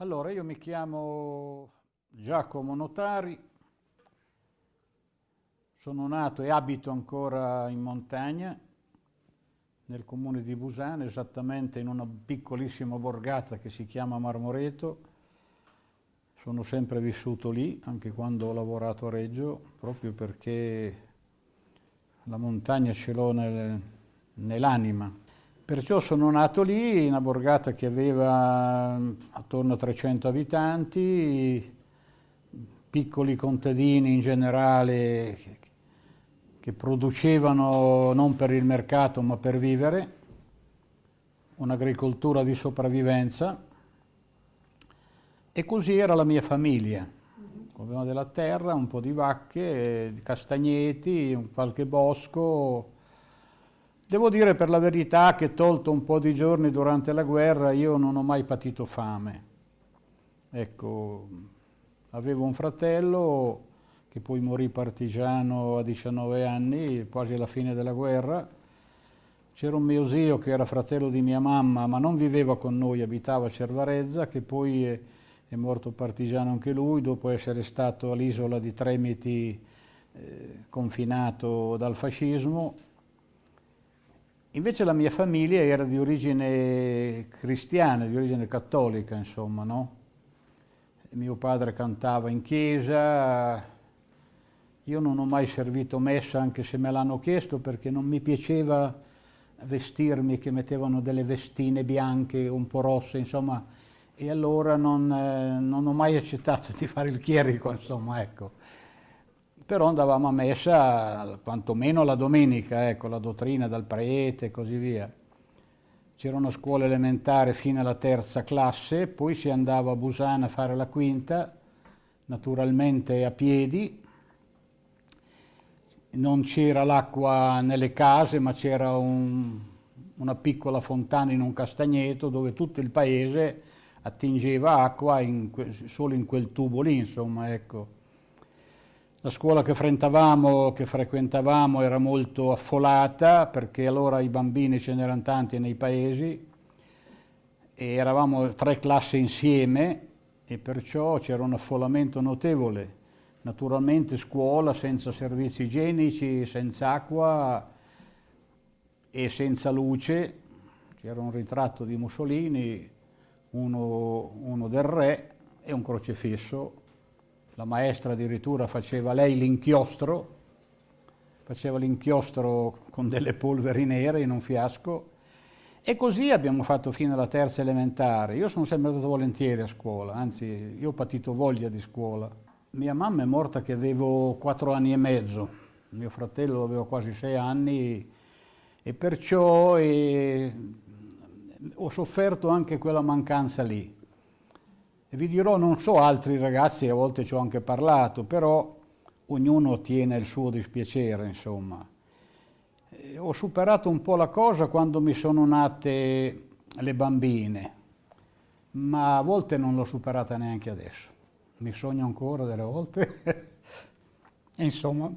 Allora, io mi chiamo Giacomo Notari, sono nato e abito ancora in montagna, nel comune di Busano, esattamente in una piccolissima borgata che si chiama Marmoreto. Sono sempre vissuto lì, anche quando ho lavorato a Reggio, proprio perché la montagna ce l'ho nel, nell'anima. Perciò sono nato lì, in una borgata che aveva mm, attorno a 300 abitanti, piccoli contadini in generale che producevano non per il mercato ma per vivere, un'agricoltura di sopravvivenza e così era la mia famiglia. Avevamo della terra, un po' di vacche, di castagneti, qualche bosco, Devo dire per la verità che tolto un po' di giorni durante la guerra io non ho mai patito fame. Ecco, avevo un fratello che poi morì partigiano a 19 anni, quasi alla fine della guerra. C'era un mio zio che era fratello di mia mamma, ma non viveva con noi, abitava a Cervarezza, che poi è, è morto partigiano anche lui, dopo essere stato all'isola di Tremiti eh, confinato dal fascismo Invece la mia famiglia era di origine cristiana, di origine cattolica, insomma, no? Mio padre cantava in chiesa, io non ho mai servito messa anche se me l'hanno chiesto perché non mi piaceva vestirmi, che mettevano delle vestine bianche, un po' rosse, insomma, e allora non, eh, non ho mai accettato di fare il chierico, insomma, ecco però andavamo a messa quantomeno la domenica, ecco, la dottrina dal prete e così via. C'era una scuola elementare fino alla terza classe, poi si andava a Busana a fare la quinta, naturalmente a piedi. Non c'era l'acqua nelle case, ma c'era un, una piccola fontana in un castagneto dove tutto il paese attingeva acqua in, solo in quel tubo lì, insomma, ecco. La scuola che che frequentavamo era molto affolata perché allora i bambini ce n'erano tanti nei paesi e eravamo tre classi insieme e perciò c'era un affollamento notevole. Naturalmente scuola senza servizi igienici, senza acqua e senza luce. C'era un ritratto di Mussolini, uno, uno del re e un crocefisso la maestra addirittura faceva lei l'inchiostro, faceva l'inchiostro con delle polveri nere in un fiasco e così abbiamo fatto fino alla terza elementare. Io sono sempre andato volentieri a scuola, anzi io ho patito voglia di scuola. Mia mamma è morta che avevo quattro anni e mezzo, mio fratello aveva quasi sei anni e perciò eh, ho sofferto anche quella mancanza lì. Vi dirò, non so altri ragazzi, a volte ci ho anche parlato, però ognuno tiene il suo dispiacere, insomma. E ho superato un po' la cosa quando mi sono nate le bambine, ma a volte non l'ho superata neanche adesso. Mi sogno ancora delle volte. insomma,